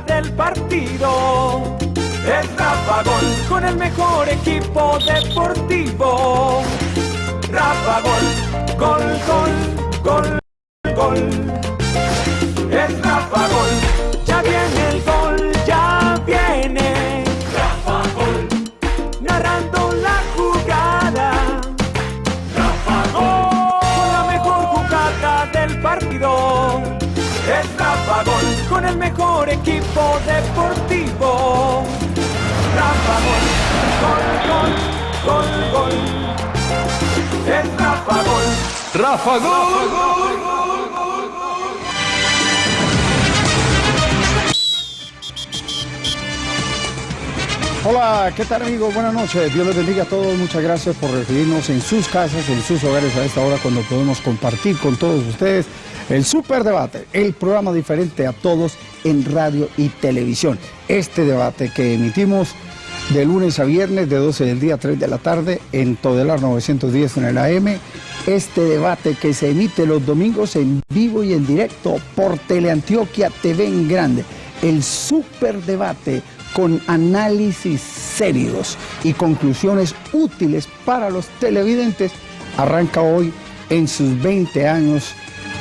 del partido. Es Rafa Gol con el mejor equipo deportivo. Rafa Gol, gol, gol, gol, gol. Gol, gol, gol, gol, gol. Rafa Gol. Rafa Gol. Hola, ¿qué tal amigos? Buenas noches. Dios les bendiga a todos. Muchas gracias por recibirnos en sus casas, en sus hogares a esta hora cuando podemos compartir con todos ustedes el Super Debate, el programa diferente a todos en radio y televisión. Este debate que emitimos de lunes a viernes de 12 del día a 3 de la tarde en Todelar 910 en el AM. Este debate que se emite los domingos en vivo y en directo por Teleantioquia TV en Grande. El Super Debate con análisis serios y conclusiones útiles para los televidentes, arranca hoy en sus 20 años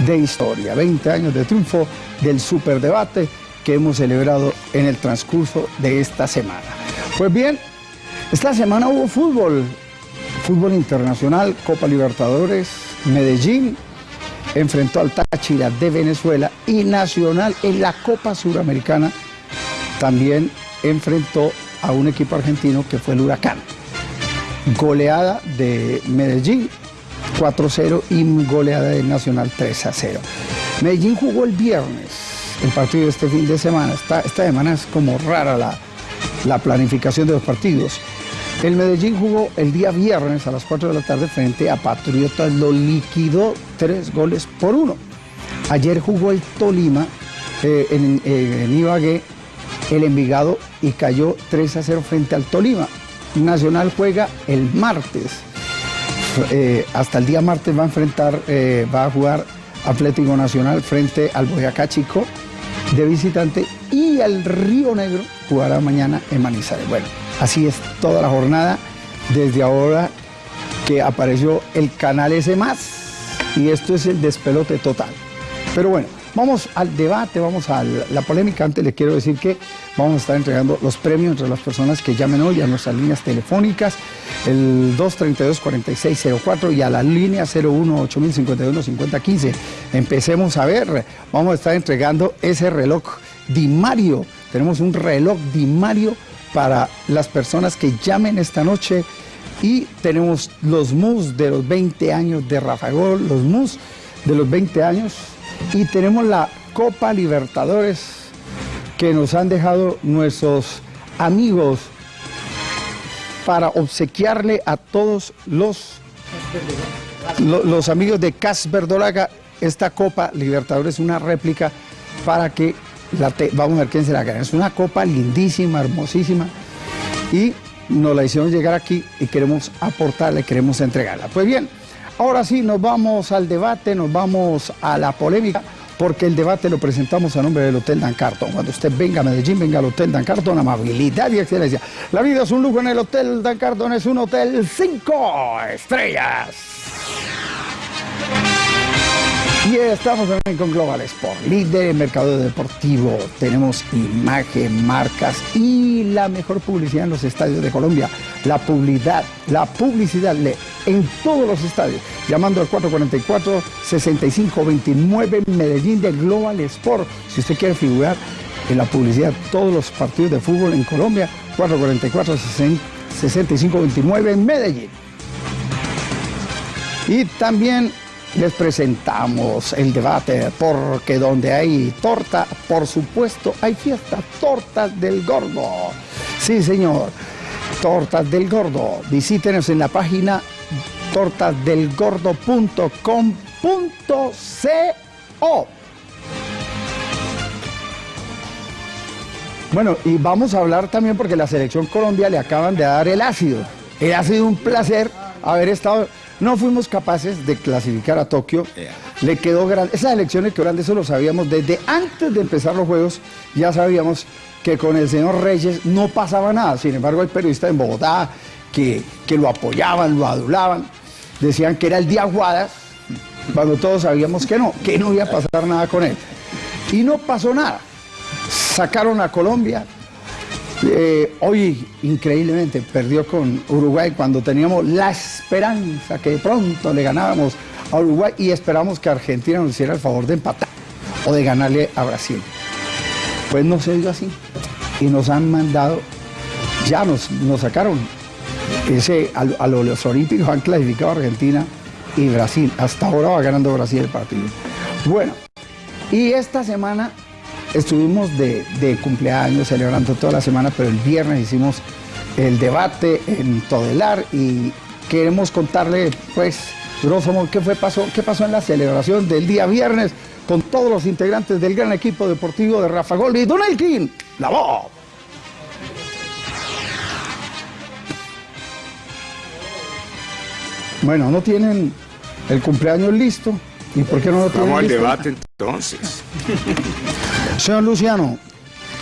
de historia, 20 años de triunfo del superdebate que hemos celebrado en el transcurso de esta semana. Pues bien, esta semana hubo fútbol, fútbol internacional, Copa Libertadores, Medellín enfrentó al Táchira de Venezuela y Nacional en la Copa Suramericana también enfrentó a un equipo argentino que fue el Huracán. Goleada de Medellín 4-0 y goleada de Nacional 3-0. Medellín jugó el viernes el partido de este fin de semana. Esta, esta semana es como rara la, la planificación de los partidos. El Medellín jugó el día viernes a las 4 de la tarde frente a Patriotas, lo liquidó tres goles por uno. Ayer jugó el Tolima eh, en, eh, en Ibagué el Envigado y cayó 3 a 0 frente al Tolima. Nacional juega el martes. Eh, hasta el día martes va a enfrentar, va a jugar Atlético Nacional frente al Boyacá Chico de visitante y el Río Negro jugará mañana en Manizales. Bueno, así es toda la jornada desde ahora que apareció el canal S y esto es el despelote total. Pero bueno, Vamos al debate, vamos a la polémica. Antes le quiero decir que vamos a estar entregando los premios entre las personas que llamen hoy a nuestras líneas telefónicas, el 232-4604 y a la línea 01-8051-5015. Empecemos a ver, vamos a estar entregando ese reloj Di Mario. Tenemos un reloj Di Mario para las personas que llamen esta noche y tenemos los mus de los 20 años de Rafa Gol, los mus de los 20 años y tenemos la Copa Libertadores que nos han dejado nuestros amigos para obsequiarle a todos los, lo- los amigos de Cas Verdolaga esta Copa Libertadores, una réplica para que la te- vamos a ver quién se la gana. Es una copa lindísima, hermosísima y nos la hicieron llegar aquí y queremos aportarle, queremos entregarla. Pues bien, ahora sí nos vamos al debate, nos vamos a la polémica, porque el debate lo presentamos a nombre del Hotel Dan Carton. Cuando usted venga a Medellín, venga al Hotel Dan Carton, amabilidad y excelencia. La vida es un lujo en el Hotel Dan Carton, es un hotel cinco estrellas. Y estamos también con Global Sport, líder en mercado deportivo. Tenemos imagen, marcas y la mejor publicidad en los estadios de Colombia. La publicidad, la publicidad en todos los estadios. Llamando al 444-6529 Medellín de Global Sport. Si usted quiere figurar en la publicidad todos los partidos de fútbol en Colombia, 444-6529 Medellín. Y también les presentamos el debate, porque donde hay torta, por supuesto, hay fiesta. Tortas del Gordo. Sí, señor. Tortas del Gordo. Visítenos en la página tortasdelgordo.com.co. Bueno, y vamos a hablar también porque la selección Colombia le acaban de dar el ácido. Ha sido un placer haber estado. No fuimos capaces de clasificar a Tokio le quedó grande. Esas elecciones quedó grande, eso lo sabíamos desde antes de empezar los juegos, ya sabíamos que con el señor Reyes no pasaba nada. Sin embargo, hay periodistas en Bogotá que, que lo apoyaban, lo adulaban, decían que era el día Guadas, cuando todos sabíamos que no, que no iba a pasar nada con él. Y no pasó nada. Sacaron a Colombia. Eh, hoy, increíblemente, perdió con Uruguay cuando teníamos la esperanza que pronto le ganábamos a Uruguay y esperamos que Argentina nos hiciera el favor de empatar o de ganarle a Brasil. Pues no se dio así. Y nos han mandado, ya nos, nos sacaron. Ese, a, a los Olímpicos han clasificado a Argentina y Brasil. Hasta ahora va ganando Brasil el partido. Bueno, y esta semana estuvimos de, de cumpleaños, celebrando toda la semana, pero el viernes hicimos el debate en Todelar y queremos contarle, pues, grosso modo, qué, fue, pasó, qué pasó en la celebración del día viernes con todos los integrantes del gran equipo deportivo de Rafa Gol y Don Elkin, la voz. Bueno, no tienen el cumpleaños listo. ¿Y por qué no lo Vamos al debate entonces. Señor Luciano,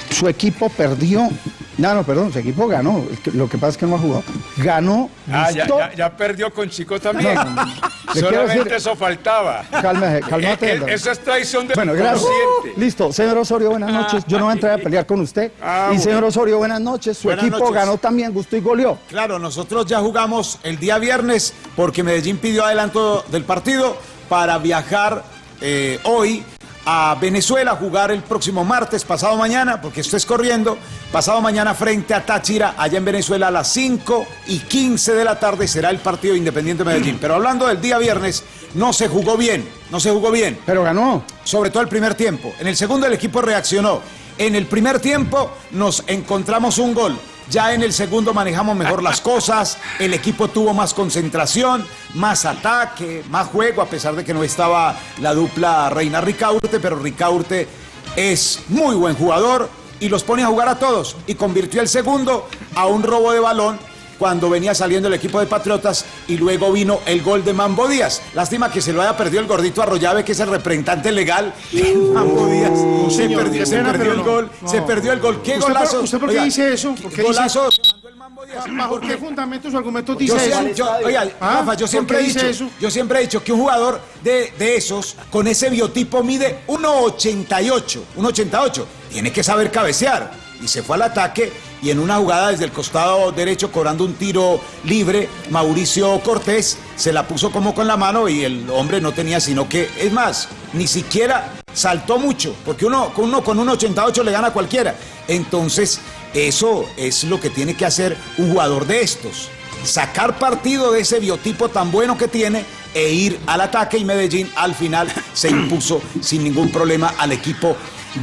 su equipo perdió. No, no, perdón, su equipo ganó. Lo que pasa es que no ha jugado. Ganó. Ah, ya, ya, ya perdió con Chico también. No, no, no. Le quiero Solamente decir- eso faltaba. Cálmese, cálmate. Eh, eh, Eso es traición del Bueno, gracias. Listo, señor Osorio, buenas noches. Yo no voy a entrar a pelear con usted. Ah, y señor Osorio, buenas noches. Su Buenas equipo noches. ganó también, gustó y goleó. Claro, nosotros ya jugamos el día viernes porque Medellín pidió adelanto del partido para viajar eh, hoy a Venezuela, jugar el próximo martes, pasado mañana, porque esto es corriendo, pasado mañana frente a Táchira, allá en Venezuela a las 5 y 15 de la tarde será el partido Independiente Medellín. Pero hablando del día viernes, no se jugó bien, no se jugó bien Pero ganó. sobre todo el primer tiempo. En el segundo el equipo reaccionó. En el primer tiempo nos encontramos un gol. Ya en el segundo manejamos mejor las cosas, el equipo tuvo más concentración, más ataque, más juego, a pesar de que no estaba la dupla Reina Ricaurte, pero Ricaurte es muy buen jugador y los pone a jugar a todos y convirtió el segundo a un robo de balón cuando venía saliendo el equipo de Patriotas y luego vino el gol de Mambo Díaz. Lástima que se lo haya perdido el gordito Arroyave, que es el representante legal de Mambo Díaz. Se señor, perdió, se pena, perdió el no, gol, no. se perdió el gol. ¿Qué ¿Usted por- golazo? usted por qué Oiga, dice eso? ¿Por qué golazo Díaz. ¿Por qué fundamento su argumento Yo, dice eso? yo- oiga, ¿Ah? Rafa, yo ¿Por siempre he dice dicho, eso? yo siempre he dicho que un jugador de, de esos, con ese biotipo, mide 1.88, 1.88. Tiene que saber cabecear. Y se fue al ataque y en una jugada desde el costado derecho, cobrando un tiro libre, Mauricio Cortés se la puso como con la mano y el hombre no tenía sino que, es más, ni siquiera saltó mucho, porque uno con uno con un 88 le gana a cualquiera. Entonces, eso es lo que tiene que hacer un jugador de estos sacar partido de ese biotipo tan bueno que tiene e ir al ataque y Medellín al final se impuso sin ningún problema al equipo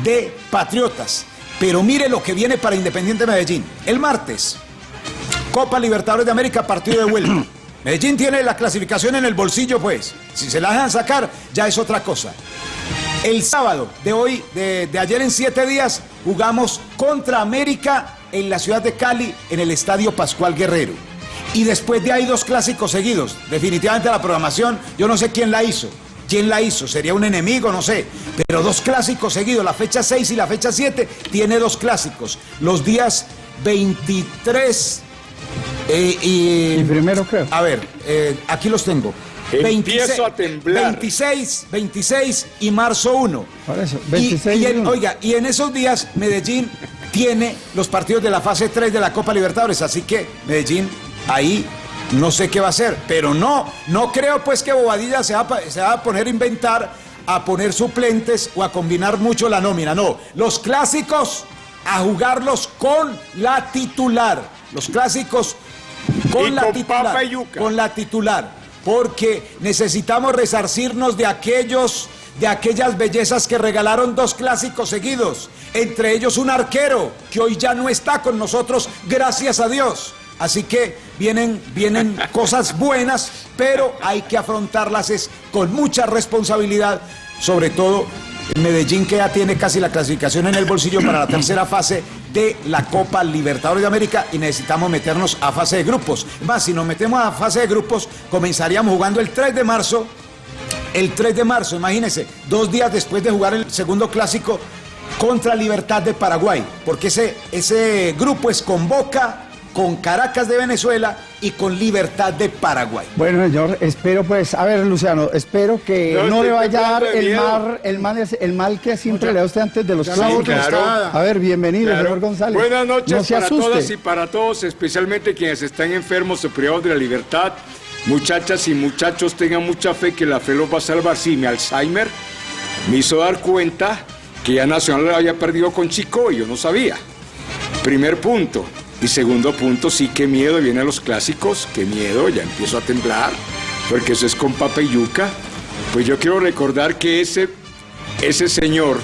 de Patriotas. Pero mire lo que viene para Independiente Medellín. El martes, Copa Libertadores de América, partido de vuelta. Medellín tiene la clasificación en el bolsillo, pues. Si se la dejan sacar, ya es otra cosa. El sábado de hoy, de, de ayer en siete días, jugamos contra América en la ciudad de Cali, en el Estadio Pascual Guerrero. Y después de ahí dos clásicos seguidos. Definitivamente la programación, yo no sé quién la hizo. ¿Quién la hizo? ¿Sería un enemigo? No sé. Pero dos clásicos seguidos, la fecha 6 y la fecha 7, tiene dos clásicos. Los días 23 eh, y... Y primero creo. A ver, eh, aquí los tengo. Empiezo a temblar. 26, 26 y marzo 1. Por eso, Y- 26 y, y en- uno. Oiga, y en esos días Medellín tiene los partidos de la fase 3 de la Copa Libertadores, así que Medellín ahí no sé qué va a hacer, pero no, no creo pues que Bobadilla se va, a pa- se va a poner a inventar, a poner suplentes o a combinar mucho la nómina, no, los clásicos a jugarlos con la titular, los clásicos con Y la con titular, papa y yuca. con la titular, porque necesitamos resarcirnos de aquellos, de aquellas bellezas que regalaron dos clásicos seguidos, entre ellos un arquero que hoy ya no está con nosotros, gracias a Dios. Así que vienen, vienen cosas buenas, pero hay que afrontarlas es con mucha responsabilidad, sobre todo Medellín que ya tiene casi la clasificación en el bolsillo para la tercera fase de la Copa Libertadores de América y necesitamos meternos a fase de grupos. Más, si nos metemos a fase de grupos, comenzaríamos jugando el 3 de marzo el 3 de marzo, imagínense, dos días después de jugar el segundo clásico contra Libertad de Paraguay, porque ese, ese grupo es con Boca, con Caracas de Venezuela y con Libertad de Paraguay. Bueno, señor, espero pues, a ver, Luciano, espero que No, no, estoy le vaya a dar el mal, el mal, el mal que siempre le da usted antes de los clavos. claro. A ver, bienvenido, Claro. señor González. Buenas noches no se para asuste. todas y para todos, especialmente quienes están enfermos o privados de la libertad. Muchachas y muchachos, tengan mucha fe que la fe los va a salvar. Sí, mi Alzheimer me hizo dar cuenta que ya Nacional había perdido con Chico y yo no sabía. Primer punto. Y segundo punto, sí, qué miedo, vienen los clásicos, qué miedo, ya empiezo a temblar, porque eso es con papa y yuca. Pues yo quiero recordar que ese, ese señor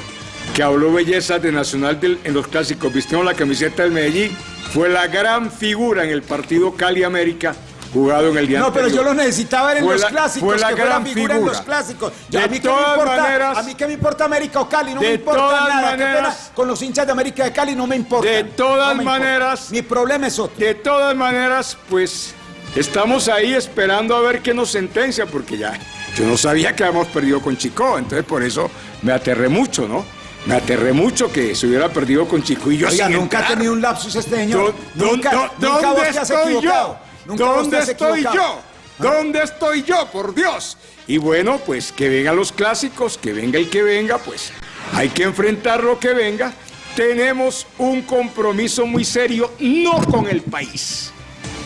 que habló bellezas de Nacional en los clásicos, vistiendo la camiseta del Medellín, fue la gran figura en el partido Cali América jugado en el día No, pero yo lo necesitaba ver en Fue los la- clásicos, fue la que gran figura, en los clásicos. De a mí qué me importa, maneras- a mí qué me importa América o Cali, no me importa nada, maneras- con los hinchas de América de Cali no me importa. De todas maneras- Mi problema es otro. De todas maneras, pues estamos ahí esperando a ver qué nos sentencia, porque ya yo no sabía que habíamos perdido con Chico, entonces por eso me aterré mucho, ¿no? Me aterré mucho que se hubiera perdido con Chico y yo Oiga, sin nunca ha entrar. tenido un lapsus este señor. ¿Dó- nunca, nunca vos ¿Dónde te has estoy equivocado. yo? Nunca ¿Dónde estoy yo? ¿Dónde estoy yo? Por Dios. Y bueno, pues que vengan los clásicos, que venga el que venga, pues hay que enfrentar lo que venga. Tenemos un compromiso muy serio, no con el país,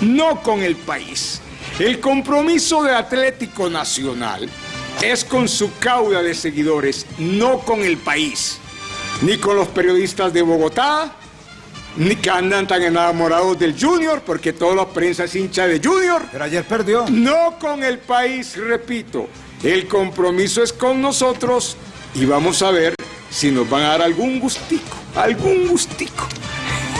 no con el país. El compromiso de Atlético Nacional es con su cauda de seguidores, no con el país, ni con los periodistas de Bogotá, que andan tan enamorados del Junior, porque toda la prensa es hincha de Junior. Pero ayer perdió. No con el país, repito. El compromiso es con nosotros y vamos a ver si nos van a dar algún gustico, algún gustico.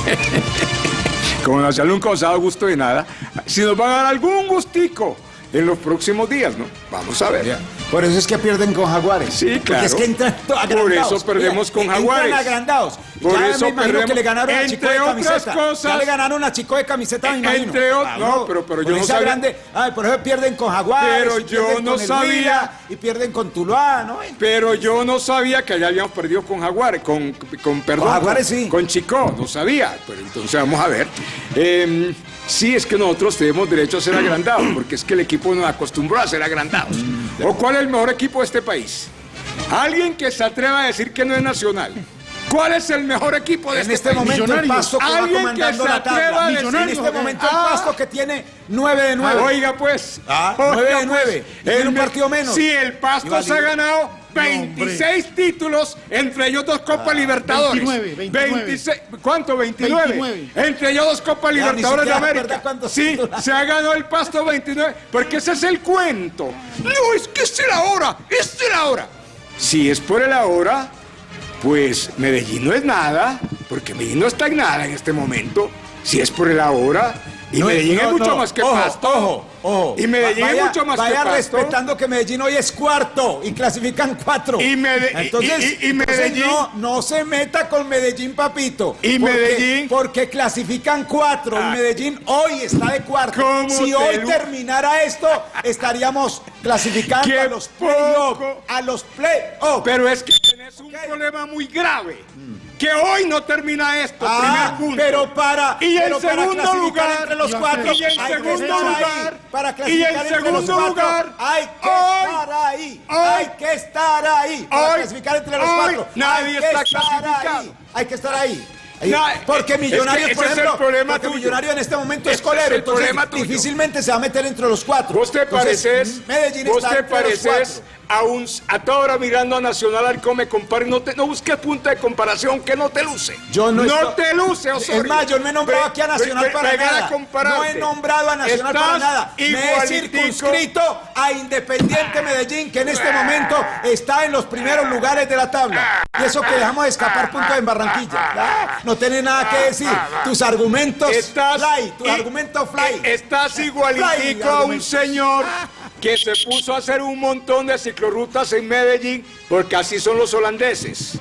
Como Nacional nunca os ha dado gusto de nada, si nos van a dar algún gustico en los próximos días, ¿no? Vamos a ver. Ya. Por eso es que pierden con Jaguares. Sí, Porque claro. es que entran Por agrandados. eso perdemos con entran Jaguares. agrandados. Por ya eso me imagino perdemos. que le ganaron a Chico de Entre otras camiseta. Ya cosas- le ganaron a Chico de camiseta, me Eh, imagino. entre ot- no, pero- pero yo no sabía- grande, ay, por eso pierden con Jaguares. Pero yo no sabía. Huila, Y pierden con Tuluá, ¿no? Pero yo no sabía que allá habíamos perdido con Jaguares, con, con perdón. Con Jaguares, sí. Con Chico, no sabía. Pero entonces vamos a ver. Eh, sí, es que nosotros tenemos derecho a ser agrandados, porque es que el equipo nos acostumbró a ser agrandados. ¿O cuál es el mejor equipo de este país? Alguien que se atreva a decir que no es nacional. ¿Cuál es el mejor equipo de En este, este país? momento el. Pasto que va Alguien que comandando se la atreva tabla. a decir- En este momento el Ah. Pasto que tiene 9 de 9. Oiga, pues. Ah, Oiga, nueve de pues, nueve. Y tiene un me- partido menos. Sí, el Pasto se ha ganado 26 títulos, entre ellos dos Copas Libertadores. 29, 29. 26 ¿Cuánto? 29. 29. Entre ellos dos Copas Ya, Libertadores de América. Sí, títulos. se ha ganado el Pasto 29. Porque ese es el cuento. No, es que es el ahora. Es el ahora. Si es por el ahora, pues Medellín no es nada, porque Medellín no está en nada en este momento. Si es por el ahora, y No, Medellín no, es mucho no. más que ojo, Pasto. Ojo, ojo. Y Medellín Va- es vaya- mucho más que vaya Pasto. respetando que Medellín hoy es cuarto y clasifican cuatro. Y Mede- entonces, y- y entonces Medellín- no, no se meta con Medellín, papito. Y Porque- Medellín- Porque clasifican cuatro. Ah. y Medellín hoy está de cuarto. ¿Cómo Si te hoy terminara esto, estaríamos clasificando a los playoffs. A los playoffs. Pero es que tenés un problema muy grave. Que hoy no termina esto, Ah, primer punto. pero para, Y en segundo lugar, entre los cuatro, y en hay que segundo lugar, para y clasificar en entre los segundo lugar, hay que estar ahí, hay que estar ahí, para clasificar entre los cuatro, nadie está clasificado. ahí, hay que estar ahí. Ahí. No, porque es que Millonarios, por es el ejemplo, problema porque tuyo. Millonario en este momento es colero, es el entonces problema tuyo. difícilmente se va a meter entre los cuatro. Vos te Entonces, pareces, Medellín vos está te pareces cuatro. A un a toda hora mirando a Nacional al come compare, no te no busques punto de comparación que no te luce. Yo no estoy- te luce, Es Osorio. más, yo no he nombrado aquí a Nacional para nada. No he nombrado a Nacional para nada. Me he circunscrito a Independiente Medellín, que en este momento está en los primeros lugares de la tabla. Y eso que dejamos escapar puntos en Barranquilla. No tiene nada que decir. Tus argumentos Estás, fly, tus y- argumentos fly. eh, Estás igualitico Fly, a un señor que se puso a hacer un montón de ciclorrutas en Medellín porque así son los holandeses.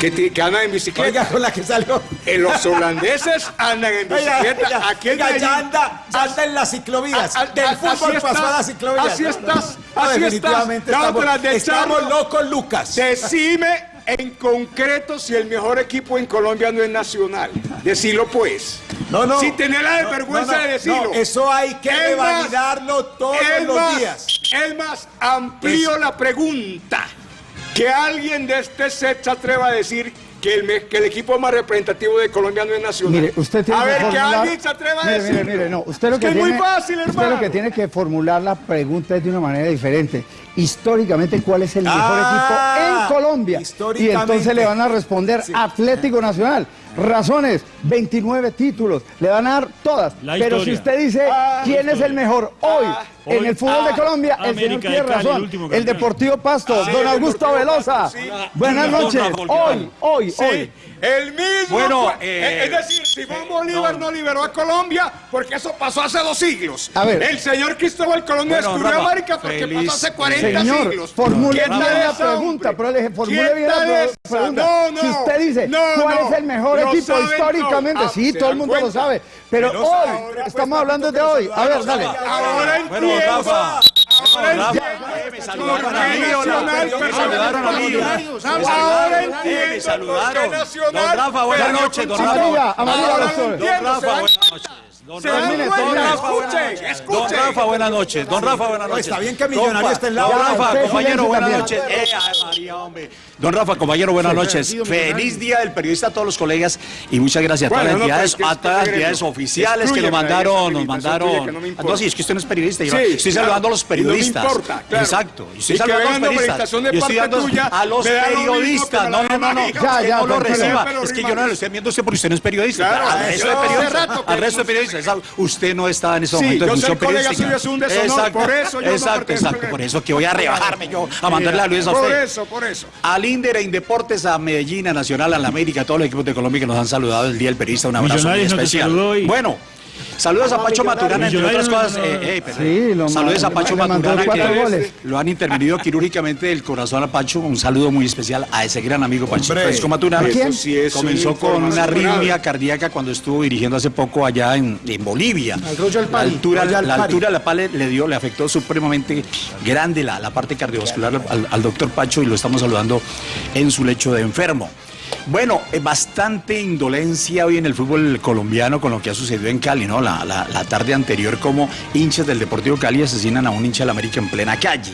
que, que andan en bicicleta. Oiga, con la que salió. Eh, los holandeses andan en Oiga, bicicleta. oiga, Aquí en oiga, ya anda, ya anda en las ciclovías. Ah, ah, Del ah, fútbol así pasó a estás, las ciclovías. así No, estás, no, así definitivamente estás, estamos, estamos locos, Lucas. Decime en concreto si el mejor equipo en Colombia no es Nacional. Decilo pues. No, no. Sin tener la No, vergüenza no, no, de decirlo. eso hay que Es revalidarlo todos es los más, días. Es más, amplío la pregunta. Que alguien de este set se atreva a decir que el, que el equipo más representativo de Colombia no es Nacional. Mire, usted tiene a que ver, que formular- alguien se atreva a mire, decirlo. Mire, mire, no. Usted lo Es que, que es tiene, muy fácil, Usted hermano. lo que tiene que formular la pregunta es de una manera diferente. Históricamente, ¿cuál es el mejor Ah, equipo en Colombia? Y entonces le van a responder Atlético Nacional. Razones, 29 títulos, le van a dar todas. La Pero si historia. usted dice Ah, quién es el mejor hoy en Hoy, el fútbol de ah, Colombia, el América señor tiene el razón. El. Deportivo Pasto, don Augusto Velosa. Sí. Buenas noches. Rafa, ¿qué Hoy, hoy, Sí, hoy. el mismo. Bueno, fue- eh, es decir, Simón Bolívar no. liberó a Colombia porque eso pasó hace dos siglos. A ver. El señor Cristóbal Colón Bueno, descubrió Rafa, América porque feliz pasó hace 40 Señor, siglos. formule ¿Qué bien la pregunta, pero le dije, formule ¿Qué bien la pregunta. No, no. si usted dice, No, ¿cuál no. es el mejor equipo históricamente? todos. sí, Ah, todo el ¿se mundo lo sabe. Pero Pero hoy, ahora, pues, estamos hablando de hoy. A ver, dale. Ahora Bueno, entiendo. Rafa. Ahora Rafa, entiendo. me saludaron a mí, ¿Por qué hola. Nacional Me perdió saludaron a mí. el Me Ahora saludaron, entiendo eh, me por saludaron. qué Nacional Don Rafa, buenas perdió noches, con don Rafa. Amarilla, amarilla, Ahora doctor. lo Don entiendo, Rafa, ¿se dan buenas noches. Don ¿Se dan Rafa? Don Rafa, buenas noches. Don Rafa, buenas noches. Don Rafa, buenas No, noches. está bien que Millonario esté en la Don. Rafa, compañero, buenas noches. Eh, ay, María, hombre. Don Rafa, compañero, buenas noches. Feliz día del periodista a todos los colegas y muchas gracias a todas Bueno, las entidades, a todas las entidades oficiales que nos mandaron, nos mandaron. no Ah, sí, es que usted no es periodista. yo Sí, estoy claro. saludando a los Y no me periodistas. importa, claro. Exacto. y Estoy Y saludando a los periodistas. de Yo estoy dando tuya, a los periodistas. No, no, no, no. Ya, ya, no lo reciba. Es que yo no lo estoy viendo usted porque usted no es periodista. Al yo resto de hace periodistas. No-. Usted no está en ese Sí, momento de yo función ser colega periodística. suyo es un deshonor, por eso yo no Exacto, pertenezco exacto. en- Por eso que voy a rebajarme yo a mandarle a Luis a Por usted. eso, por eso. Al Inder, a Indeportes, a Medellín, a Nacional, a la América, a todos los equipos de Colombia que nos han saludado el Día del Periodista, un abrazo muy no especial. Bueno, saludos a Pacho Maturana, entre otras cosas. eh, eh. Sí, lo saludos a Pacho Maturana, cuatro que goles. lo han intervenido quirúrgicamente del corazón a Pacho. Un saludo muy especial a ese gran amigo Pacho Hombre, Francisco Maturana. ¿a quién? Eso sí es Comenzó con una arritmia cardíaca cuando estuvo dirigiendo hace poco allá en, en Bolivia. La altura, Royal la altura de la pale le dio, le afectó supremamente grande la, la parte cardiovascular al, al doctor Pacho y lo estamos saludando en su lecho de enfermo. Bueno, eh, bastante indolencia hoy en el fútbol colombiano con lo que ha sucedido en Cali, ¿no? La, la- tarde anterior, como hinchas del Deportivo Cali asesinan a un hincha del América en plena calle.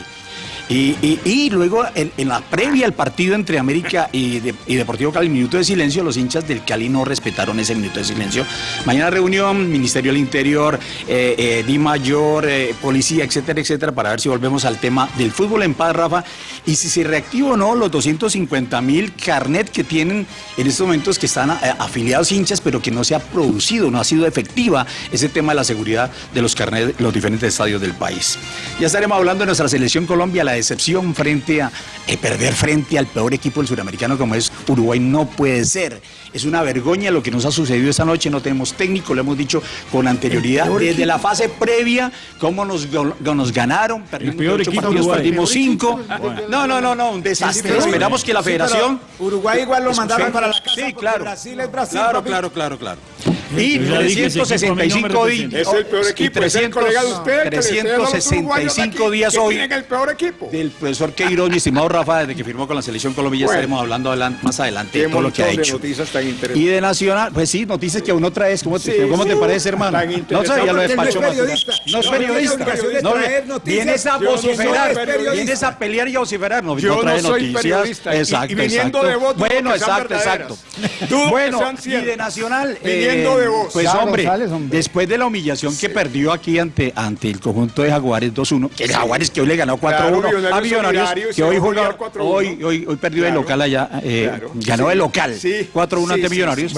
Y, luego, en, la previa al partido entre América y Deportivo Cali, minuto de silencio, los hinchas del Cali no respetaron ese minuto de silencio. Mañana reunión, Ministerio del Interior, eh, eh, Di Mayor, eh, Policía, etcétera, etcétera, para ver si volvemos al tema del fútbol en paz, Rafa, y si se reactiva o no los 250 mil carnet que tienen en estos momentos que están eh, afiliados hinchas, pero que no se ha producido, no ha sido efectiva ese tema de la seguridad de los carnet, los diferentes estadios del país. Ya estaremos hablando de nuestra selección Colombia, la decepción frente a eh, perder frente al peor equipo del suramericano como es Uruguay no puede ser. Es una vergüenza lo que nos ha sucedido esta noche, no tenemos técnico, lo hemos dicho con anterioridad, desde la fase previa, cómo nos, nos ganaron, perdimos peor ocho equipo partidos, Uruguay. perdimos cinco. No, no, no, no, un desastre. Esperamos que la Sí, federación... Uruguay igual lo mandaron para la casa. Sí, claro. Brasil es Brasil. Claro, papi. claro, claro, claro. A me 365 representa. días. Es el peor equipo, es el colega de usted. que le esté dando a los uruguayos 365 aquí, días hoy el peor equipo. del profesor Queiroz, mi estimado Rafa, desde que firmó con la selección Colombia, Bueno. estaremos hablando más adelante de todo lo que ha hecho. noticias tan interesantes. Y de Nacional, pues sí, noticias que aún no traes. ¿Cómo te, Sí, ¿cómo te parece, hermano? No sabía lo de Porque él no es periodista. No vienes a vociferar. Vienes a pelear y a vociferar. No, Yo no no trae soy noticias. periodista, y- y Exacto, viniendo exacto. Bueno, exacto, exacto. Bueno, y de Nacional. Viniendo de Pues hombre, después de la humillación que perdió aquí ante, ante el conjunto de Jaguares 2-1, que el Jaguares que hoy le ganó 4-1 Claro, Millonarios a Millonarios, que hoy se va a juega, golear 4-1. hoy, hoy, hoy perdió Claro. local allá, eh, ganó Sí. de local, Sí. 4-1 Sí, ante Millonarios.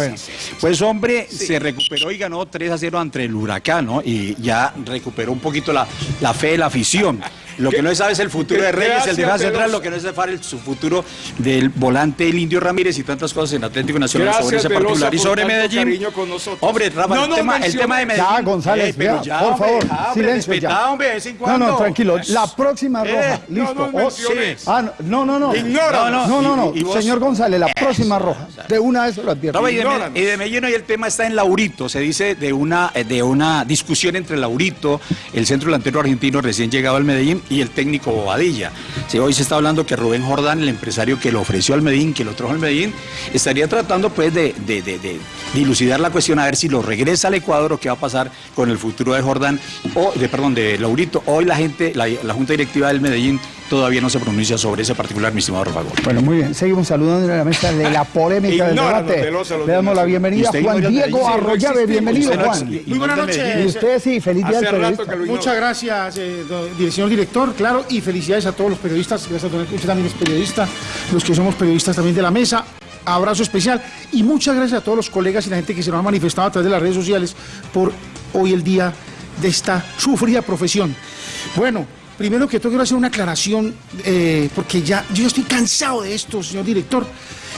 Pues hombre, se recuperó y ganó 3-0 ante el Huracán, ¿no? Y ya recuperó un poquito la, la fe de la afición. Lo que no se sabe es el futuro de Reyes, el defensa central, lo que no se sabe es su futuro del volante el Indio Ramírez y tantas cosas en Atlético Nacional sobre ese particular. Y sobre Medellín. con nosotros. Hombre, Rafa, No, el, no, tema, el tema de Medellín. Ya, González, Eh, pero ya, ya, por hombre, favor, hombre, silencio ya. respetá, hombre, de vez en No, cuando. no, tranquilo. La próxima Eh, roja. no, Listo. no Oh, menciones. Ah, no, no, no. Ignóranos. No, no, no. Y- y vos- Señor González, la próxima roja. De una vez se lo advierto. No, y, de, Ignóranos. y de Medellín hoy el tema está en Laurito. Se dice de una, eh, de una discusión entre Laurito, el centro delantero argentino recién llegado al Medellín, y el técnico Bobadilla. Sí, hoy se está hablando que Rubén Jordán, el empresario que lo ofreció al Medellín, que lo trajo al Medellín, estaría tratando pues de, de- de- de dilucidar la cuestión a ver si lo regresa al Ecuador o qué va a pasar con el futuro de Jordán, o de, perdón, de Laurito. Hoy la gente, la, la Junta Directiva del Medellín todavía no se pronuncia sobre ese particular, mi estimado Rafa Gómez. Bueno, muy bien. Seguimos saludando en la mesa de la polémica del debate. Le damos la bienvenida ¿Y a Juan Diego? Arroyave. Bienvenido, Juan. Muy buenas noches. Y usted sí, feliz día rato periodista. Muchas gracias, eh, señor director, claro, y felicidades a todos los periodistas, gracias a todos, usted también periodista, los que somos periodistas también de la mesa, abrazo especial, y muchas gracias a todos los colegas y la gente que se nos ha manifestado a través de las redes sociales por hoy el día de esta sufrida profesión. Bueno, primero que todo quiero hacer una aclaración, eh, porque ya, yo estoy cansado de esto, señor director,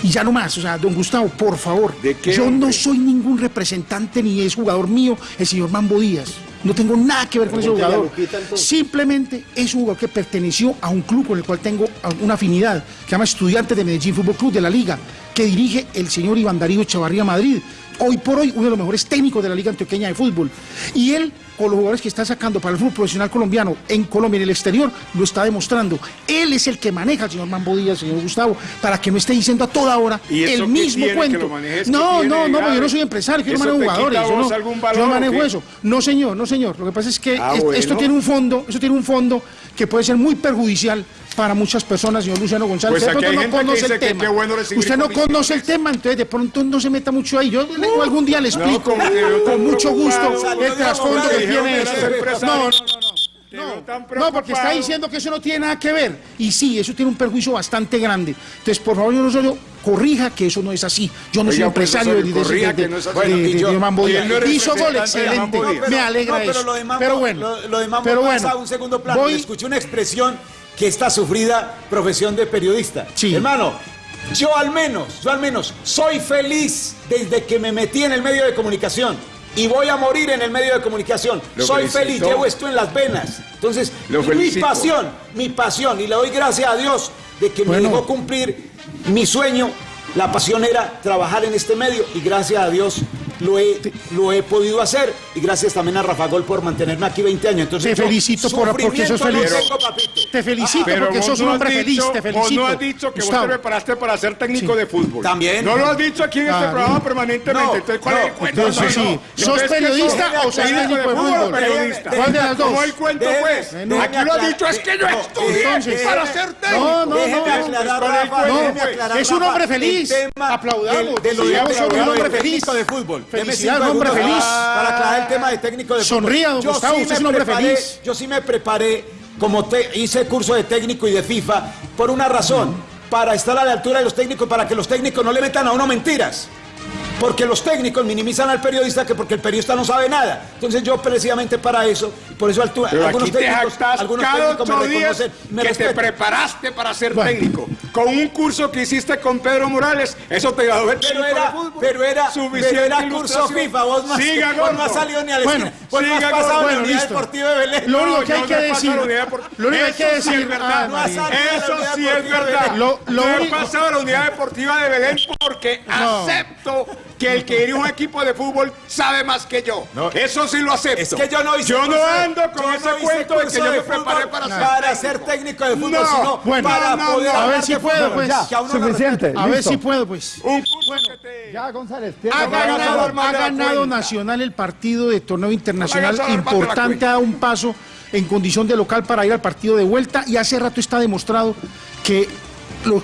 y ya no más, o sea, don Gustavo, por favor, ¿De qué, yo hombre? no soy ningún representante ni es jugador mío el señor Mambo Díaz. No tengo nada que ver con ese jugador. Simplemente es un jugador que perteneció a un club con el cual tengo una afinidad, que se llama Estudiantes de Medellín Fútbol Club de la Liga, que dirige el señor Iván Darío Chavarría Madrid. Hoy por hoy, uno de los mejores técnicos de la Liga Antioqueña de Fútbol. Y él, con los jugadores que está sacando para el fútbol profesional colombiano en Colombia y en el exterior, lo está demostrando. Él es el que maneja señor Mambo Díaz, señor Gustavo, para que no esté diciendo a toda hora ¿Y eso el mismo tiene cuento. lo manejes? ¿Qué No, no, no, yo no soy empresario, yo no ¿Eso manejo jugadores. Yo no, algún valor manejo eso. No, señor, no, señor. Lo que pasa es que Ah, es- bueno. esto tiene un fondo, esto tiene un fondo que puede ser muy perjudicial para muchas personas, señor Luciano González. Pues Usted de aquí hay pronto gente no que conoce dice el que tema. qué bueno recibir Usted no conoce el tema, entonces de pronto no se meta mucho ahí. Yo le- algún día le explico yo con mucho gusto el trasfondo que tiene empresario. No, no, no. No, porque está diciendo que eso no tiene nada que ver. Y sí, eso tiene un perjuicio bastante grande. Entonces, por favor, señor Osorio, corrija que eso no es así. Yo no soy Oiga, pues, empresario de, de, no yo- no Hizo gol excelente. Me alegra no, pero eso. lo de Mambo, pero bueno, lo, lo de Mambo pero pasa bueno, a un segundo plano. voy- Escuché una expresión que esta sufrida profesión de periodista. Sí. Hermano, yo al menos, yo al menos soy feliz desde que me metí en el medio de comunicación. Y voy a morir en el medio de comunicación. Lo soy felicito. feliz, llevo esto en las venas. Entonces, Lo mi pasión, mi pasión. Y le doy gracias a Dios de que Bueno. me dejó cumplir mi sueño. La pasión era trabajar en este medio y gracias a Dios lo he, lo he podido hacer y gracias también a Rafa Gol por mantenerme aquí 20 años. Entonces, Te felicito por- porque sos feliz. te felicito Pero porque sos un hombre dicho- feliz. Te Vos no has dicho que vos te preparaste para ser técnico Sí. de fútbol. También. No lo has dicho aquí en este programa permanentemente. No, Entonces, ¿cuál es el cuento? entonces No, no. sí. ¿Sos Entonces, ¿qué periodista o sos ¿Técnico de fútbol o fútbol? periodista? ¿Cuál de las dos? ¿Cómo el cuento Déjeme- pues? déjeme Aquí lo has dicho, es que yo estudié para ser técnico. No, no, no. aclarar, ¿cuál es un hombre el feliz. Aplaudamos. de lo de- un hombre feliz. de fútbol. Deme Felicidades, cinco hombre feliz. Para aclarar el tema de técnico de. Sonría, don Yo Gustavo, sí usted es un hombre preparé- feliz. Yo sí me preparé, como te, hice curso de técnico y de FIFA, por una razón. Para estar a la altura de los técnicos, para que los técnicos no le metan a uno mentiras. Porque los técnicos minimizan al periodista que porque el periodista no sabe nada. Entonces yo precisamente para eso, por eso altu- Pero algunos aquí te técnicos, jactas algunos cada técnicos me días que te preparaste para ser Bueno. técnico. Con un curso que hiciste con Pedro Morales, eso te graduó el Pero técnico era, pero era, Suficiente pero era curso. FIFA, vos más, Siga, vos no has gordo. salido ni a la Bueno, vos siga, pasado en la Bueno, listo. deportiva de Belén. Lo único que hay que pasado decir- lo único que hay que Eso sí decir- es verdad. ah, Eso sí es verdad. Lo- he pasado a la unidad deportiva de Belén porque No. acepto que el que dirige un equipo de fútbol sabe más que yo. Eso sí lo acepto. Que yo no hice Yo no ando con yo ese no cuento de que yo me preparé para ser para técnico. ser técnico de fútbol, No. sino Bueno, para no, no, poder no. A ver si puedo, fútbol. pues. Ya, suficiente. A ver si puedo, pues. Un. Ya, González. Ha no, no, ganado, no, ha no, no, ganado. Nacional el partido de torneo internacional No, no, no, no, no, no, importante, ha dado un paso en condición de local para ir al partido de vuelta y hace rato está demostrado que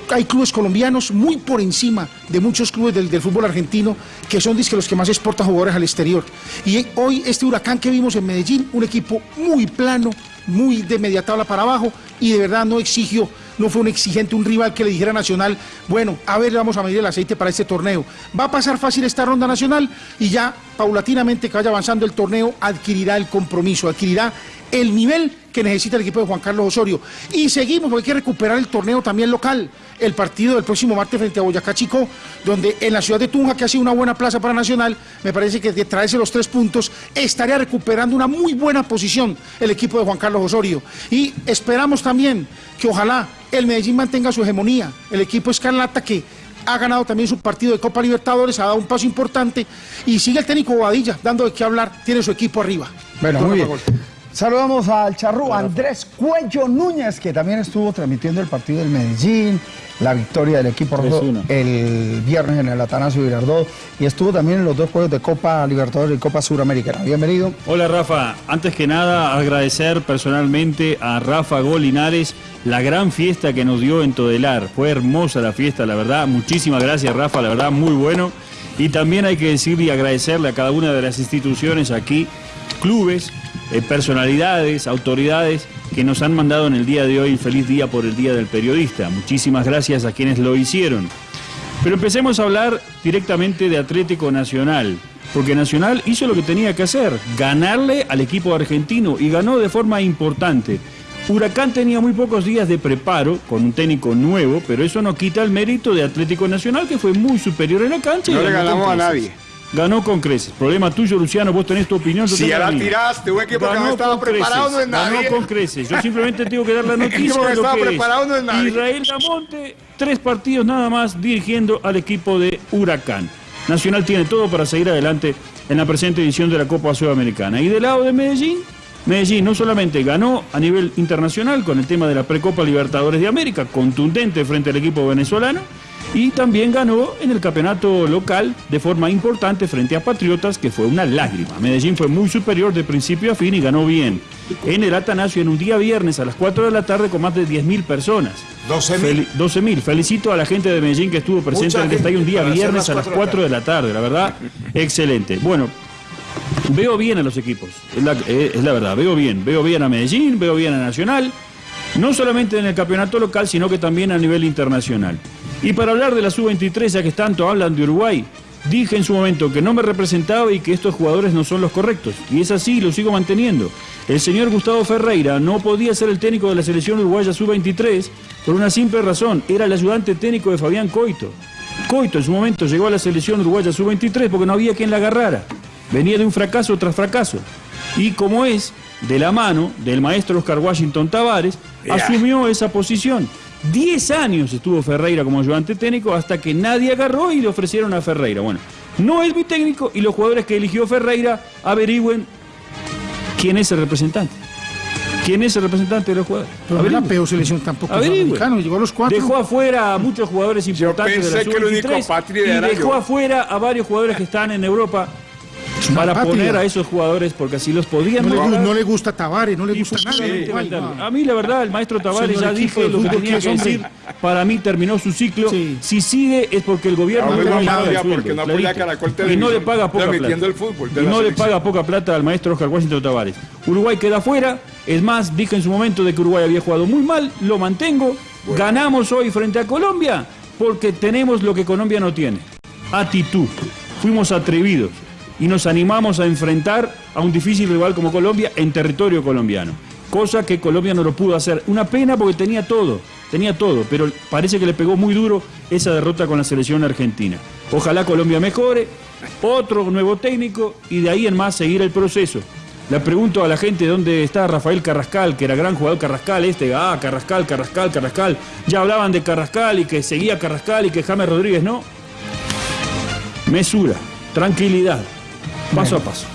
hay clubes colombianos muy por encima de muchos clubes del, fútbol argentino que son dizque, los que más exportan jugadores al exterior. Y hoy este huracán que vimos en Medellín, un equipo muy plano, muy de media tabla para abajo y de verdad no exigió, no fue un exigente, un rival que le dijera Nacional, bueno, a ver, vamos a medir el aceite para este torneo. Va a pasar fácil esta ronda nacional y ya paulatinamente que vaya avanzando el torneo adquirirá el compromiso, adquirirá el nivel que necesita el equipo de Juan Carlos Osorio. Y seguimos, porque hay que recuperar el torneo también local. El partido del próximo martes frente a Boyacá Chico, donde en la ciudad de Tunja, que ha sido una buena plaza para Nacional, me parece que de traerse los tres puntos, estaría recuperando una muy buena posición el equipo de Juan Carlos Osorio. Y esperamos también que ojalá el Medellín mantenga su hegemonía. El equipo Escarlata que ha ganado también su partido de Copa Libertadores, ha dado un paso importante y sigue el técnico Bobadilla dando de qué hablar, tiene su equipo arriba. Bueno, muy bien. Saludamos al charrú Andrés Cuello Núñez, que también estuvo transmitiendo el partido del Medellín, la victoria del equipo rojo el viernes en el Atanasio Girardot y estuvo también en los dos juegos de Copa Libertadores y Copa Suramericana. Bienvenido. Hola Rafa, antes que nada agradecer personalmente a Rafa Golinares la gran fiesta que nos dio en Todelar. Fue hermosa la fiesta, la verdad. Muchísimas gracias Rafa, la verdad muy bueno. Y también hay que decir y agradecerle a cada una de las instituciones aquí, clubes, eh, personalidades, autoridades que nos han mandado en el día de hoy feliz día por el Día del Periodista. Muchísimas gracias a quienes lo hicieron. Pero empecemos a hablar directamente de Atlético Nacional, porque Nacional hizo lo que tenía que hacer, ganarle al equipo argentino y ganó de forma importante. Huracán tenía muy pocos días de preparo con un técnico nuevo, pero eso no quita el mérito de Atlético Nacional, que fue muy superior en la cancha. No le ganamos a nadie. Ganó con creces. Problema tuyo, Luciano, vos tenés tu opinión. si ya la tiraste, un equipo que no estaba preparado no es nadie. Ganó con creces. Yo simplemente tengo que dar la noticia de lo que preparado no es nadie. Israel Damonte, tres partidos nada más dirigiendo al equipo de Huracán. Nacional tiene todo para seguir adelante en la presente edición de la Copa Sudamericana. Y del lado de Medellín, Medellín no solamente ganó a nivel internacional con el tema de la Precopa Libertadores de América, contundente frente al equipo venezolano, y también ganó en el campeonato local de forma importante frente a Patriotas, que fue una lágrima. Medellín fue muy superior de principio a fin y ganó bien. En el Atanasio, en un día viernes a las 4 de la tarde, con más de 10.000 personas. 12.000. 12.000. Felicito a la gente de Medellín que estuvo presente en el estadio un día viernes a las 4 de la tarde. La verdad, excelente. Bueno, veo bien a los equipos, es la, es la verdad, veo bien. Veo bien a Medellín, veo bien a Nacional. No solamente en el campeonato local, sino que también a nivel internacional. Y para hablar de la sub-23, ya que tanto hablan de Uruguay, dije en su momento que no me representaba y que estos jugadores no son los correctos. Y es así, lo sigo manteniendo. El señor Gustavo Ferreira no podía ser el técnico de la selección uruguaya sub-23 por una simple razón, era el ayudante técnico de Fabián Coito. Coito en su momento llegó a la selección uruguaya sub-23 porque no había quien la agarrara. Venía de un fracaso tras fracaso. Y como es, de la mano del maestro Oscar Washington Tavares, asumió esa posición. Diez años estuvo Ferreira como ayudante técnico hasta que nadie agarró y le ofrecieron a Ferreira. Bueno, no es mi técnico y los jugadores que eligió Ferreira averigüen quién es el representante. ¿Quién es el representante de los jugadores? Pero la peor selección tampoco. llegó a los cuatro. Dejó afuera a muchos jugadores importantes de la sub y dejó afuera a varios jugadores que están en Europa para poner a esos jugadores porque así los podían no, le, no le gusta Tavares, no le gusta nada. A mí la verdad, el maestro Tavares ya dije lo que tenía que decir. Para mí terminó su ciclo. Si sigue es porque el gobierno no, y no le paga poca plata. y no le paga poca plata al maestro Oscar Washington Tavares. Uruguay queda afuera. Es más, dije en su momento de que Uruguay había jugado muy mal, lo mantengo. Ganamos hoy frente a Colombia porque tenemos lo que Colombia no tiene. Actitud. Fuimos atrevidos y nos animamos a enfrentar a un difícil rival como Colombia en territorio colombiano. Cosa que Colombia no lo pudo hacer. Una pena porque tenía todo, tenía todo, pero parece que le pegó muy duro esa derrota con la selección argentina. Ojalá Colombia mejore, otro nuevo técnico y de ahí en más seguir el proceso. Le pregunto a la gente dónde está Rafael Carrascal, que era gran jugador Carrascal, este, ah, Carrascal, Carrascal, Carrascal. Ya hablaban de Carrascal y que seguía Carrascal y que James Rodríguez no. Mesura, tranquilidad, paso a paso.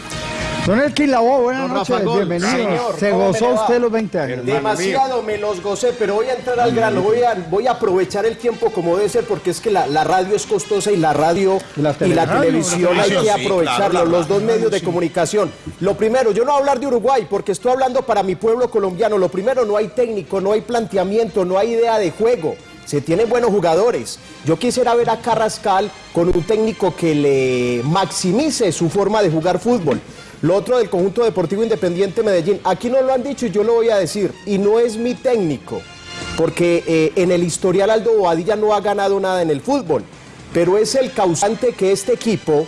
Don Elkin Labo, buenas noches, bienvenido. Se gozó usted los 20 años. Demasiado me los gocé, pero voy a entrar al grano, voy a, voy a aprovechar el tiempo como debe ser, porque es que la, radio es costosa y la radio y la, televisión hay que aprovecharlo, los dos medios de comunicación. Lo primero, yo no voy a hablar de Uruguay, porque estoy hablando para mi pueblo colombiano. Lo primero, no hay técnico, no hay planteamiento, no hay idea de juego se tienen buenos jugadores. Yo quisiera ver a Carrascal con un técnico que le maximice su forma de jugar fútbol. Lo otro del conjunto deportivo independiente Medellín, aquí no lo han dicho y yo lo voy a decir, y no es mi técnico, porque eh, en el historial Aldo Bobadilla no ha ganado nada en el fútbol, pero es el causante que este equipo,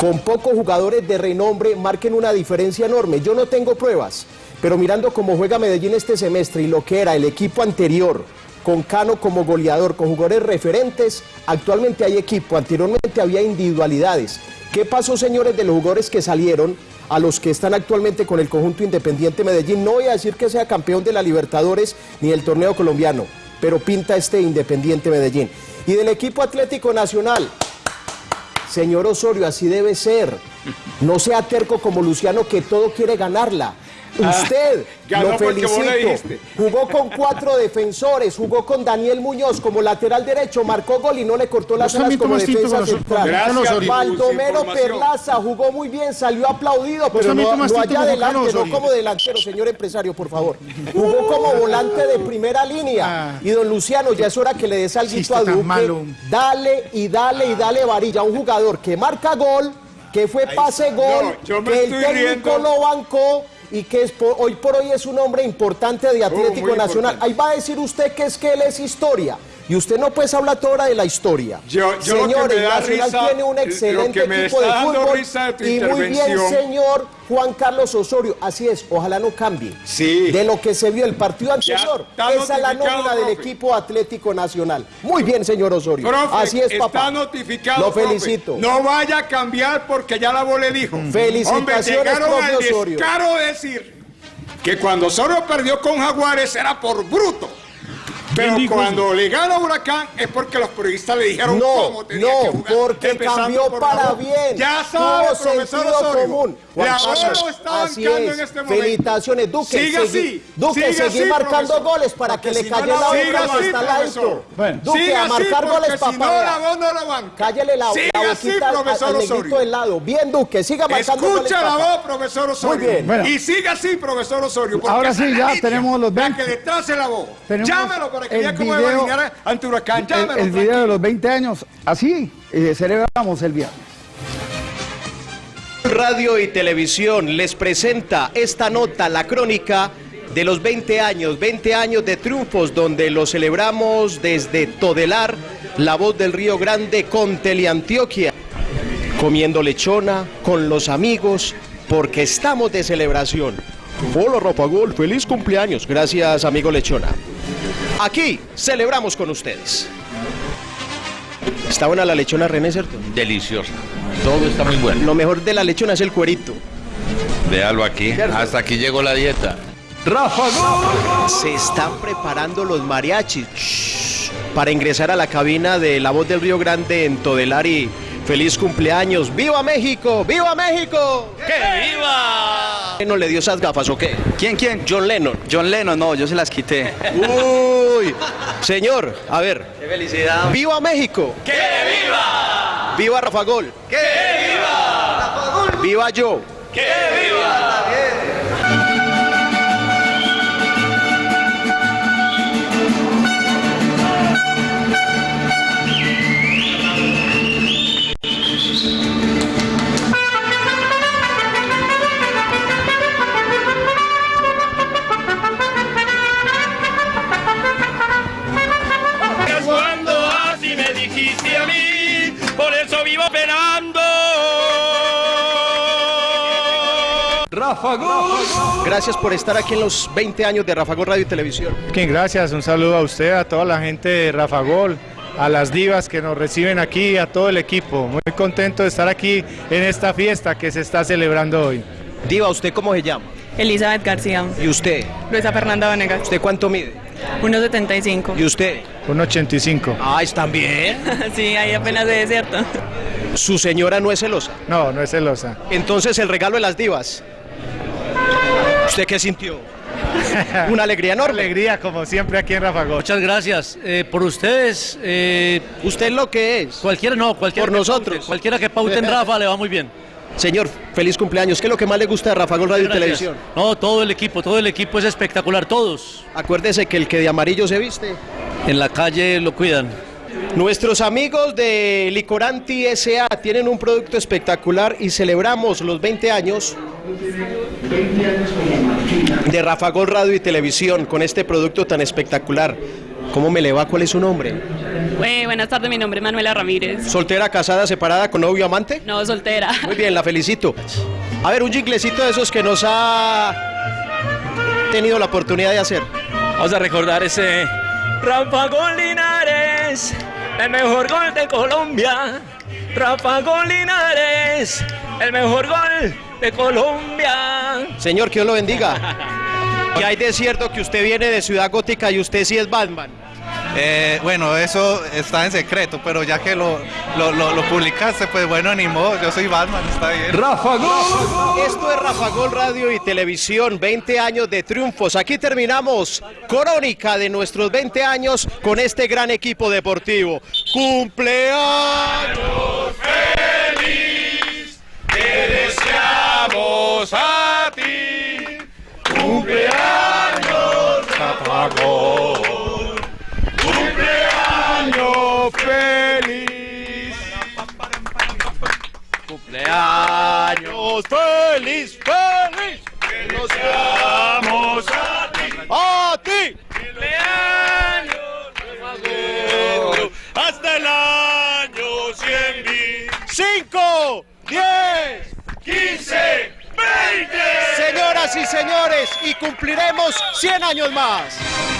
con pocos jugadores de renombre, marquen una diferencia enorme. Yo no tengo pruebas, pero mirando cómo juega Medellín este semestre y lo que era el equipo anterior, con Cano como goleador, con jugadores referentes, actualmente hay equipo, anteriormente había individualidades. ¿Qué pasó, señores, de los jugadores que salieron a los que están actualmente con el conjunto Independiente Medellín? No voy a decir que sea campeón de la Libertadores ni del torneo colombiano, pero pinta este Independiente Medellín. Y del equipo Atlético Nacional, señor Osorio, así debe ser. No sea terco como Luciano que todo quiere ganarla. Ah, Usted, ganó lo felicito. Jugó con cuatro defensores, jugó con Daniel Muñoz como lateral derecho, marcó gol y no le cortó las alas como defensa central. Gracias. Baldomero. Perlaza jugó muy bien, salió aplaudido, pero no, allá adelante, no como delantero, señor empresario, por favor. Jugó como volante de primera línea. Ah. Y don Luciano, ya es hora que le des algo a Duque. Dale y dale y dale varilla. Un jugador que marca gol, que fue pase gol, que el técnico riendo. lo bancó y que es por- hoy por hoy es un hombre importante de Atlético Nacional. importante. Ahí va a decir usted que es que él es historia. Y usted no puede hablar toda hora de la historia. Yo- yo lo que Señores, me da Nacional risa, tiene un excelente que me equipo de está fútbol. risa de tu y muy bien, señor Juan Carlos Osorio. Así es, ojalá no cambie. Sí. De lo que se vio el partido anterior. está Esa es la nómina del equipo Atlético Nacional. Muy bien, señor Osorio. Profe, Así es, está papá. notificado. Lo profe. felicito. No vaya a cambiar porque ya la le dijo. Felicitaciones, Hombre, llegaron al Osorio. decir que cuando Osorio perdió con Jaguares era por bruto. Pero cuando le gana Huracán es porque los periodistas le dijeron No, cómo tenía no, que jugar. porque empezando cambió por para bien. Ya Tuvo sabe, profesor Osorio. común. Juan La Carlos, lo está así bancando es. en este momento. Felicitaciones, Duque. Siga segui- así. Duque, seguí así, marcando profesor. goles para que le si calle la boca así, que está lento. Bueno. Duque, a así, marcar porque goles, si no, papá. la voz no la. Cállale la, Siga la así, boquita al, profesor Osorio. del lado. Bien, Duque, siga marcando goles, Escucha la papá. voz, profesor Osorio. Muy bien. Y siga así, profesor Osorio. Ahora sí, ya tenemos los para 20. que le trace la voz. Llámelo para que el vea cómo video- alinear ante Huracán. El, Llámelo. el video de los 20 años, así eh, celebramos el viernes. Radio y Televisión les presenta esta nota, la crónica de los 20 años, 20 años de triunfos donde lo celebramos desde Todelar, la voz del Río Grande con Teleantioquia, comiendo lechona con los amigos porque estamos de celebración. Hola Rafa Gol, feliz cumpleaños, gracias amigo lechona. Aquí celebramos con ustedes. Está buena la lechona René, ¿cierto? Deliciosa. Todo está muy bueno. Lo mejor de la lechona es el cuerito. Véalo aquí. Hasta aquí llegó la dieta. Rafa Gol. Se están preparando los mariachis Shh. para ingresar a la cabina de La Voz del Río Grande en Todelar y feliz cumpleaños. ¡Viva México! ¡Viva México! ¡Que viva! ¿No le dio esas gafas o qué? ¿Quién, quién? John Lennon. John Lennon, no, yo se las quité. Uy, señor, a ver. ¡Qué felicidad! ¡Viva México! ¡Que viva! ¡Viva Rafa Gol! ¡Que viva! ¡Viva yo! ¡Que viva! Gracias por estar aquí en los 20 años de Rafa Gol Radio y Televisión. Bien, gracias, un saludo a usted, a toda la gente de Rafa Gol, a las divas que nos reciben aquí, a todo el equipo. Muy contento de estar aquí en esta fiesta que se está celebrando hoy. Diva, ¿usted cómo se llama? Elizabeth García. ¿Y usted? Luisa Fernanda Vanegas. ¿Usted cuánto mide? 1.75. ¿Y usted? Un 85. Ah, ¿están bien? sí, ahí apenas de desierto. ¿Su señora no es celosa? No, no es celosa. Entonces el regalo de las divas. ¿Usted qué sintió? Una alegría enorme. Alegría, como siempre aquí en Rafa Gol. Muchas gracias. Eh, por ustedes, eh, ¿Usted lo que es? cualquiera no, cualquiera Por que nosotros. paute, cualquiera que paute en Rafa le va muy bien. Señor, feliz cumpleaños. ¿Qué es lo que más le gusta de Rafa Gol Radio y. Televisión? No, todo el equipo, todo el equipo es espectacular, todos. Acuérdese que el que de amarillo se viste. En la calle lo cuidan. Nuestros amigos de Licoranti SA tienen un producto espectacular y celebramos los 20 años de Rafa Gol Radio y Televisión con este producto tan espectacular. ¿Cómo me le va? ¿Cuál es su nombre? Eh, buenas tardes, mi nombre es Manuela Ramírez. ¿Soltera, casada, separada, con novio, amante? No, soltera. Muy bien, la felicito. A ver, un jinglecito de esos que nos ha tenido la oportunidad de hacer. Vamos a recordar ese Rafa Gol Linares, el mejor gol de Colombia. Rafa Linares, el mejor gol de Colombia. Señor, que Dios lo bendiga. ¿Qué hay de cierto que usted viene de Ciudad Gótica y usted sí es Batman? Eh, bueno, eso está en secreto, pero ya que lo, lo, lo- lo publicaste, pues bueno, ni modo, yo soy Batman, está bien. Rafa Gol. Esto es Rafa Gol Radio y Televisión, 20 años de triunfos. Aquí terminamos crónica de nuestros 20 años con este gran equipo deportivo. ¡Cumpleaños! feliz te deseamos a ti. Cumpleaños, Rafa Gol. Feliz. ¡Cumpleaños feliz, feliz! Te deseamos a ti. ¡A ti! Cumpleaños, Gol. Hasta el año 100 mil. 5, 10, 15, 20. Señoras y señores, y cumpliremos 100 años más.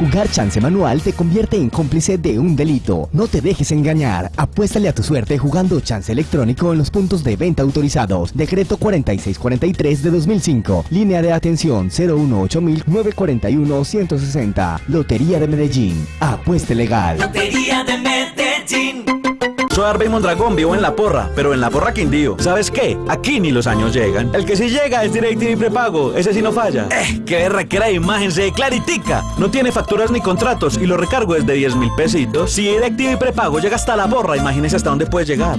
Jugar chance manual te convierte en cómplice de un delito. No te dejes engañar. Apuéstale a tu suerte jugando chance electrónico en los puntos de venta autorizados. Decreto 4643 de 2005. Línea de atención 018-941-160. Lotería de Medellín. Apueste legal. Lotería de Medellín. Soy Arby Mondragón, vivo en La Porra, pero en La Porra Quindío. ¿Sabes qué? Aquí ni los años llegan. El que sí llega es DirecTV prepago, ese sí no falla. Eh, qué requiera de imagen, se claritica. No tiene facturas ni contratos y lo recargo es de 10 mil pesitos. Si DirecTV prepago llega hasta La Porra, imagínese hasta dónde puede llegar.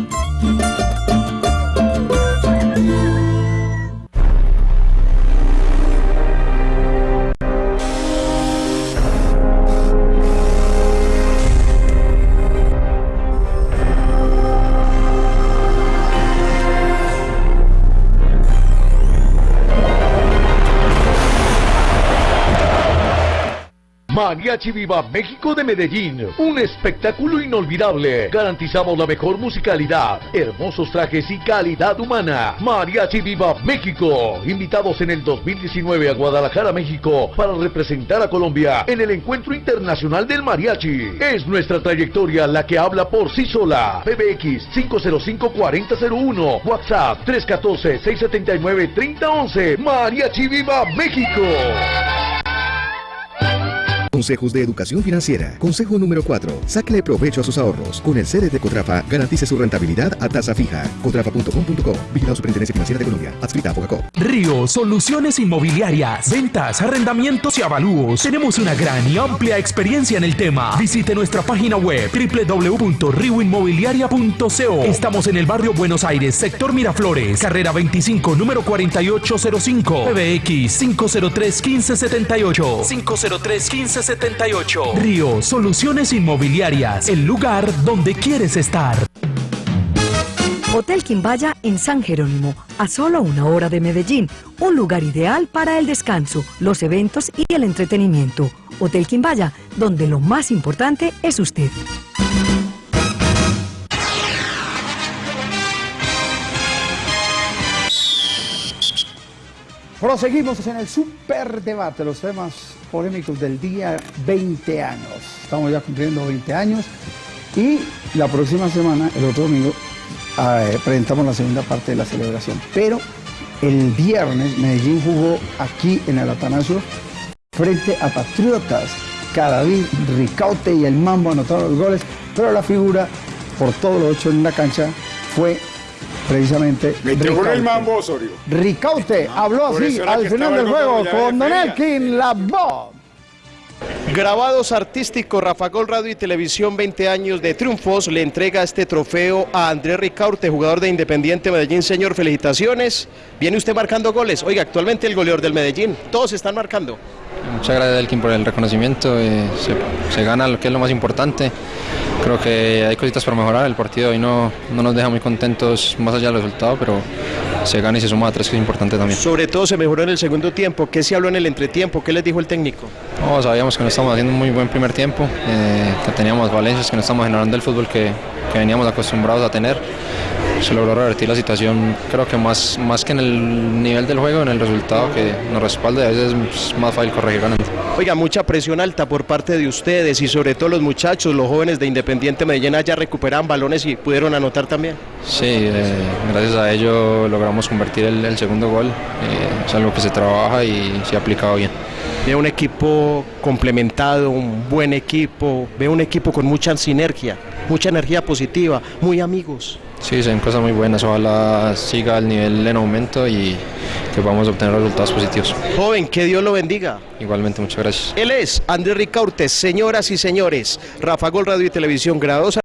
Mariachi Viva México de Medellín, un espectáculo inolvidable. Garantizamos la mejor musicalidad, hermosos trajes y calidad humana. Mariachi Viva México, invitados en el 2019 a Guadalajara, México, para representar a Colombia en el Encuentro Internacional del Mariachi. Es nuestra trayectoria la que habla por sí sola. PBX 505-4001, WhatsApp 314-679-3011. Mariachi Viva México. Consejos de Educación Financiera. Consejo número 4. Sáquele provecho a sus ahorros. Con el CDT Cotrafa, garantice su rentabilidad a tasa fija. Cotrafa.com.co. Vigilado Superintendencia Financiera de Colombia. Adscrita a Fogacop. Río Soluciones Inmobiliarias, ventas, arrendamientos y avalúos. Tenemos una gran y amplia experiencia en el tema. Visite nuestra página web www.rioinmobiliaria.co. Estamos en el barrio Buenos Aires, sector Miraflores, carrera 25, número 4805. PBX 503 1578. 503 1578. Río Soluciones Inmobiliarias, el lugar donde quieres estar. Hotel Quimbaya en San Jerónimo, a solo una hora de Medellín, un lugar ideal para el descanso, los eventos y el entretenimiento. Hotel Quimbaya, donde lo más importante es usted. Proseguimos en el super debate, los temas polémicos del día 20 años. Estamos ya cumpliendo 20 años y la próxima semana, el otro domingo, eh, presentamos la segunda parte de la celebración. Pero el viernes Medellín jugó aquí en el Atanasio frente a Patriotas. Cadavid, Ricaute y el Mambo anotaron los goles, pero la figura, por todo lo hecho en la cancha, fue precisamente con el Ricaute. mambo Osorio. Ricaute habló así al final del el juego con Don. Elkin, la voz. Grabados artísticos, Rafa Gol Radio y Televisión, 20 años de triunfos, le entrega este trofeo a Andrés Ricaurte, jugador de Independiente Medellín. Señor, felicitaciones. Viene usted marcando goles. Oiga, actualmente el goleador del Medellín. Todos están marcando. Muchas gracias Elkin por el reconocimiento, eh, se, se gana lo que es lo más importante creo que hay cositas para mejorar. El partido hoy no, no nos deja muy contentos más allá del resultado, pero se gana y se suma a tres, que es importante también. Sobre todo se mejoró en el segundo tiempo. ¿Qué se habló en el entretiempo? ¿Qué les dijo el técnico? No, sabíamos que no estábamos haciendo un muy buen primer tiempo, eh, que teníamos valencias, que no estamos generando el fútbol que, que veníamos acostumbrados a tener. Se logró revertir la situación, creo que más, más que en el nivel del juego, en el resultado que nos respalda y a veces es más fácil corregir ganando. Oiga, mucha presión alta por parte de ustedes y sobre todo los muchachos, los jóvenes de Independiente Medellín ya recuperaban balones y pudieron anotar también. Sí, eh, gracias a ello logramos convertir el, el segundo gol. Eh, es algo que se trabaja y se ha aplicado bien. Veo un equipo complementado, un buen equipo, veo un equipo con mucha sinergia, mucha energía positiva, muy amigos. Sí, son cosas muy buenas. Ojalá siga el nivel en aumento y que podamos obtener resultados positivos. Joven, que Dios lo bendiga. Igualmente, muchas gracias. Él es Andrés Ricaurte, señoras y señores, Rafa Gol Radio y Televisión Gradosa.